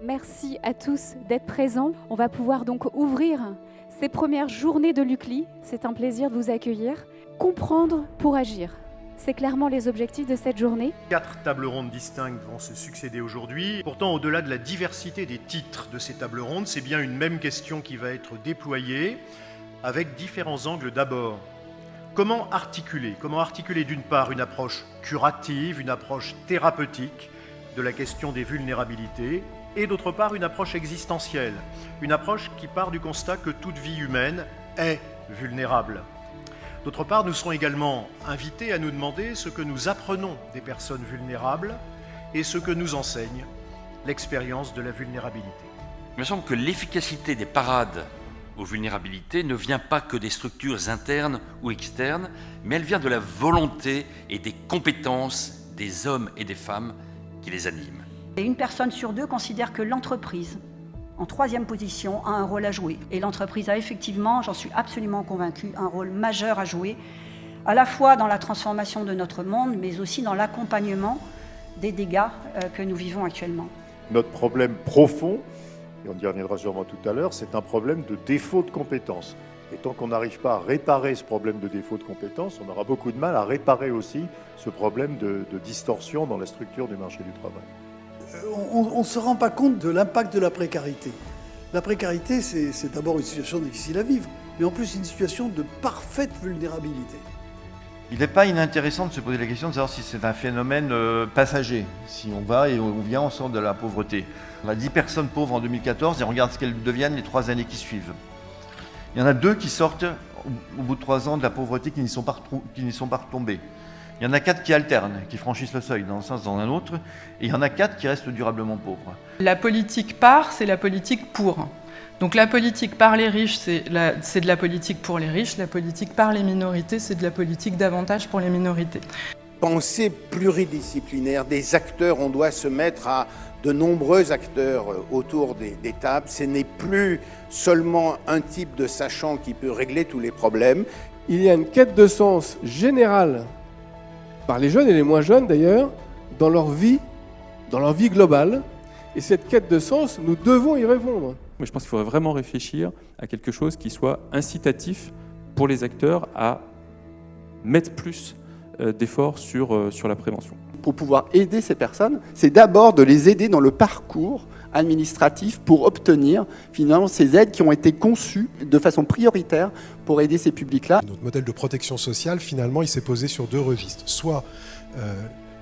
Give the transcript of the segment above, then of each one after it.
Merci à tous d'être présents. On va pouvoir donc ouvrir ces premières journées de l'UCLI. C'est un plaisir de vous accueillir. Comprendre pour agir. C'est clairement les objectifs de cette journée. Quatre tables rondes distinctes vont se succéder aujourd'hui. Pourtant, au-delà de la diversité des titres de ces tables rondes, c'est bien une même question qui va être déployée avec différents angles d'abord. Comment articuler? Comment articuler d'une part une approche curative, une approche thérapeutique de la question des vulnérabilités, et d'autre part une approche existentielle, une approche qui part du constat que toute vie humaine est vulnérable. D'autre part, nous serons également invités à nous demander ce que nous apprenons des personnes vulnérables et ce que nous enseigne l'expérience de la vulnérabilité. Il me semble que l'efficacité des parades aux vulnérabilités ne vient pas que des structures internes ou externes, mais elle vient de la volonté et des compétences des hommes et des femmes qui les animent. Et une personne sur deux considère que l'entreprise en troisième position, a un rôle à jouer. Et l'entreprise a effectivement, j'en suis absolument convaincue, un rôle majeur à jouer, à la fois dans la transformation de notre monde, mais aussi dans l'accompagnement des dégâts euh, que nous vivons actuellement. Notre problème profond, et on y reviendra sûrement tout à l'heure, c'est un problème de défaut de compétences. Et tant qu'on n'arrive pas à réparer ce problème de défaut de compétences, on aura beaucoup de mal à réparer aussi ce problème de, de distorsion dans la structure du marché du travail on ne se rend pas compte de l'impact de la précarité. La précarité, c'est d'abord une situation difficile à vivre, mais en plus une situation de parfaite vulnérabilité. Il n'est pas inintéressant de se poser la question de savoir si c'est un phénomène euh, passager. Si on va et on vient, on sort de la pauvreté. On a 10 personnes pauvres en 2014 et on regarde ce qu'elles deviennent les trois années qui suivent. Il y en a deux qui sortent au bout de trois ans de la pauvreté qui n'y sont pas retombées. Il y en a quatre qui alternent, qui franchissent le seuil dans un sens, dans un autre, et il y en a quatre qui restent durablement pauvres. La politique par, c'est la politique pour. Donc la politique par les riches, c'est de la politique pour les riches, la politique par les minorités, c'est de la politique davantage pour les minorités. Pensée pluridisciplinaire des acteurs, on doit se mettre à de nombreux acteurs euh, autour des, des tables. Ce n'est plus seulement un type de sachant qui peut régler tous les problèmes. Il y a une quête de sens générale par les jeunes et les moins jeunes d'ailleurs, dans leur vie, dans leur vie globale. Et cette quête de sens, nous devons y répondre. Moi, je pense qu'il faudrait vraiment réfléchir à quelque chose qui soit incitatif pour les acteurs à mettre plus euh, d'efforts sur, euh, sur la prévention. Pour pouvoir aider ces personnes, c'est d'abord de les aider dans le parcours administratif pour obtenir finalement ces aides qui ont été conçues de façon prioritaire pour aider ces publics-là. Notre modèle de protection sociale, finalement, il s'est posé sur deux registres. Soit euh,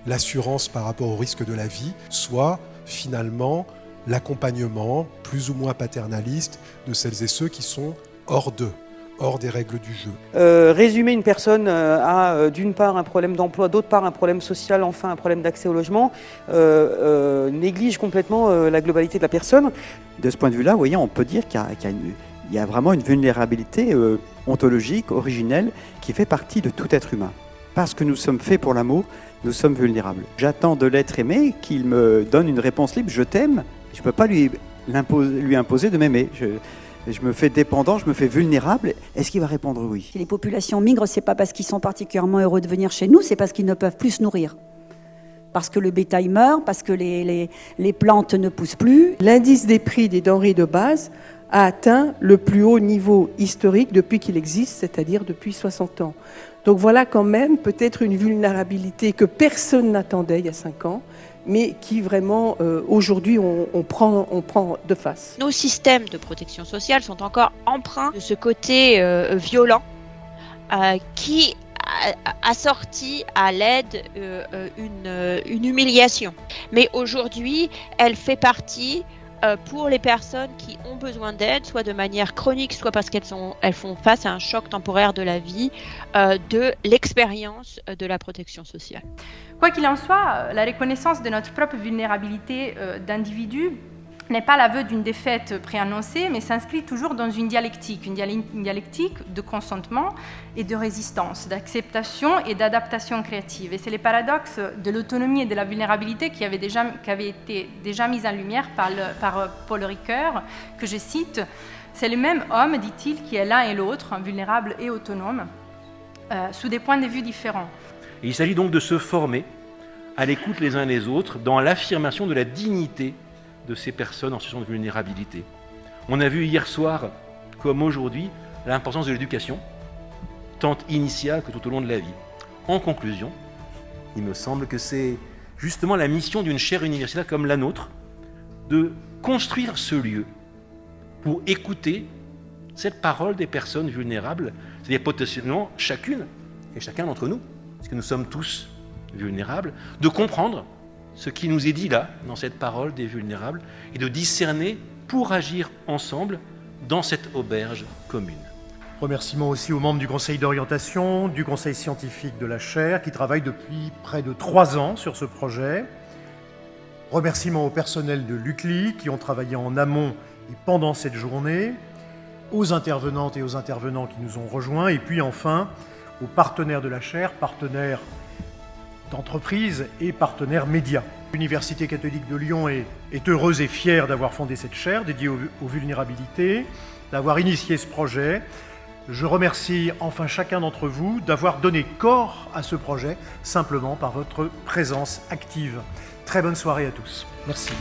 l'assurance par rapport au risque de la vie, soit finalement l'accompagnement plus ou moins paternaliste de celles et ceux qui sont hors d'eux hors des règles du jeu. Euh, résumer une personne euh, à euh, d'une part un problème d'emploi, d'autre part un problème social, enfin un problème d'accès au logement, néglige complètement la globalité de la personne. De ce point de vue-là, vous voyez, on peut dire qu'il y, y, a vraiment une vulnérabilité ontologique, originelle, qui fait partie de tout être humain. Parce que nous sommes faits pour l'amour, nous sommes vulnérables. J'attends de l'être aimé qu'il me donne une réponse libre, je t'aime, je ne peux pas lui, lui imposer de m'aimer je me fais dépendant, je me fais vulnérable, est-ce qu'il va répondre oui? Si les populations migrent, c'est pas parce qu'ils sont particulièrement heureux de venir chez nous, c'est parce qu'ils ne peuvent plus se nourrir. Parce que le bétail meurt, parce que les, les, les plantes ne poussent plus. L'indice des prix des denrées de base a atteint le plus haut niveau historique depuis qu'il existe, c'est-à-dire depuis 60 ans. Donc voilà quand même peut-être une vulnérabilité que personne n'attendait il y a 5 ans, mais qui vraiment euh, aujourd'hui on, prend, on prend de face. Nos systèmes de protection sociale sont encore empreints de ce côté euh, violent euh, qui assorti à l'aide euh, une humiliation. Mais aujourd'hui, elle fait partie euh, pour les personnes qui ont besoin d'aide, soit de manière chronique, soit parce qu'elles elles font face à un choc temporaire de la vie, euh, de l'expérience de la protection sociale. Quoi qu'il en soit, la reconnaissance de notre propre vulnérabilité euh, d'individu n'est pas l'aveu d'une défaite préannoncée, mais s'inscrit toujours dans une dialectique, une, dialectique de consentement et de résistance, d'acceptation et d'adaptation créative. Et c'est les paradoxes de l'autonomie et de la vulnérabilité qui avaient, déjà, qui été déjà mis en lumière par euh, Paul Ricoeur, que je cite. C'est le même homme, dit-il, qui est l'un et l'autre, vulnérable et autonome, euh, sous des points de vue différents. il s'agit donc de se former à l'écoute les uns des autres dans l'affirmation de la dignité de ces personnes en situation de vulnérabilité. On a vu hier soir, comme aujourd'hui, l'importance de l'éducation, tant initiale que tout au long de la vie. En conclusion, il me semble que c'est justement la mission d'une chaire universitaire comme la nôtre de construire ce lieu pour écouter cette parole des personnes vulnérables, c'est-à-dire potentiellement chacune et chacun d'entre nous, parce que nous sommes tous vulnérables, de comprendre ce qui nous est dit là, dans cette parole des vulnérables, et de discerner pour agir ensemble dans cette auberge commune. Remerciements aussi aux membres du conseil d'orientation, du conseil scientifique de la chaire, qui travaillent depuis près de trois ans sur ce projet. Remerciements au personnel de l'UCLI, qui ont travaillé en amont et pendant cette journée, aux intervenantes et aux intervenants qui nous ont rejoints, et puis enfin aux partenaires de la chaire, partenaires d'entreprise et partenaires médias. L'Université catholique de Lyon est, heureuse et fière d'avoir fondé cette chaire dédiée aux vulnérabilités, d'avoir initié ce projet. Je remercie enfin chacun d'entre vous d'avoir donné corps à ce projet simplement par votre présence active. Très bonne soirée à tous. Merci.